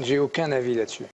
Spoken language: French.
J'ai aucun avis là-dessus.